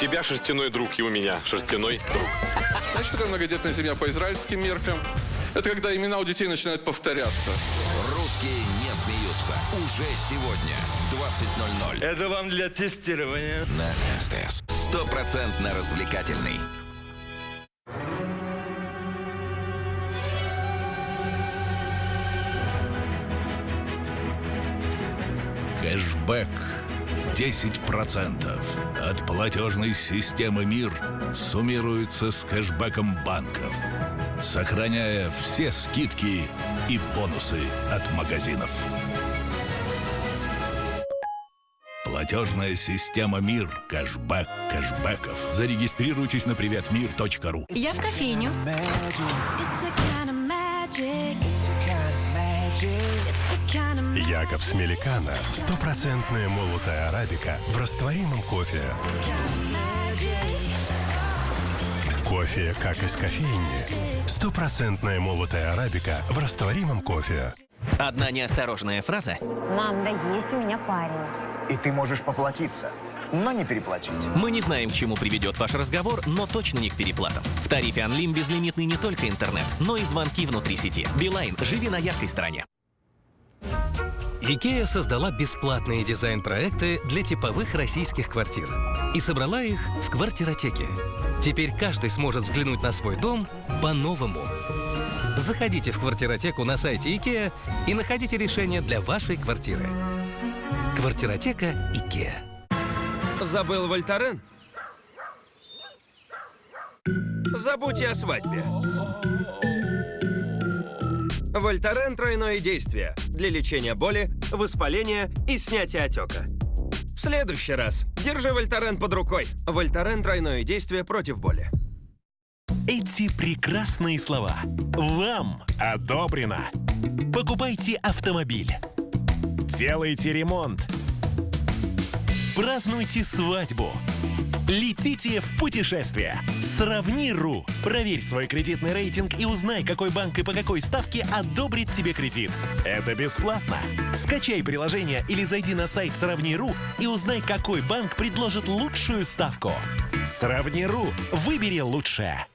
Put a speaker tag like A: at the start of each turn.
A: тебя шерстяной друг, и у меня шерстяной друг.
B: Знаешь, что такое многодетная семья по израильским меркам? Это когда имена у детей начинают повторяться.
C: Русские не смеются. Уже сегодня в 20.00
D: Это вам для тестирования.
C: на СТС. Стопроцентно развлекательный.
E: Кэшбэк. 10% от платежной системы МИР суммируется с кэшбэком банков, сохраняя все скидки и бонусы от магазинов. Платежная система МИР. Кэшбэк кэшбэков. Зарегистрируйтесь на приветмир.ру.
F: Я в кофейню.
G: It's a kind of magic. It's a kind of magic.
H: Якобс Меликано. Стопроцентная молотая арабика в растворимом кофе. Кофе, как из кофейни. Стопроцентная молотая арабика в растворимом кофе.
I: Одна неосторожная фраза
J: Мам, да есть у меня парень.
K: И ты можешь поплатиться, но не переплатить.
I: Мы не знаем, к чему приведет ваш разговор, но точно не к переплатам. В тарифе Unlim безлимитный не только интернет, но и звонки внутри сети. Билайн, живи на яркой стороне.
L: IKEA создала бесплатные дизайн-проекты для типовых российских квартир и собрала их в квартиротеке. Теперь каждый сможет взглянуть на свой дом по-новому. Заходите в квартиротеку на сайте IKEA и находите решение для вашей квартиры. Квартиротека IKEA.
M: Забыл Вольтарен? Забудьте о свадьбе. Вольтарен – тройное действие для лечения боли, воспаления и снятия отека. В следующий раз держи Вольтарен под рукой. Вольтарен – тройное действие против боли.
N: Эти прекрасные слова вам одобрено. Покупайте автомобиль. Делайте ремонт. Празднуйте свадьбу. Летите в путешествие. Сравни.ру. Проверь свой кредитный рейтинг и узнай, какой банк и по какой ставке одобрит тебе кредит. Это бесплатно. Скачай приложение или зайди на сайт Сравни.ру и узнай, какой банк предложит лучшую ставку. Сравни.ру. Выбери лучшее.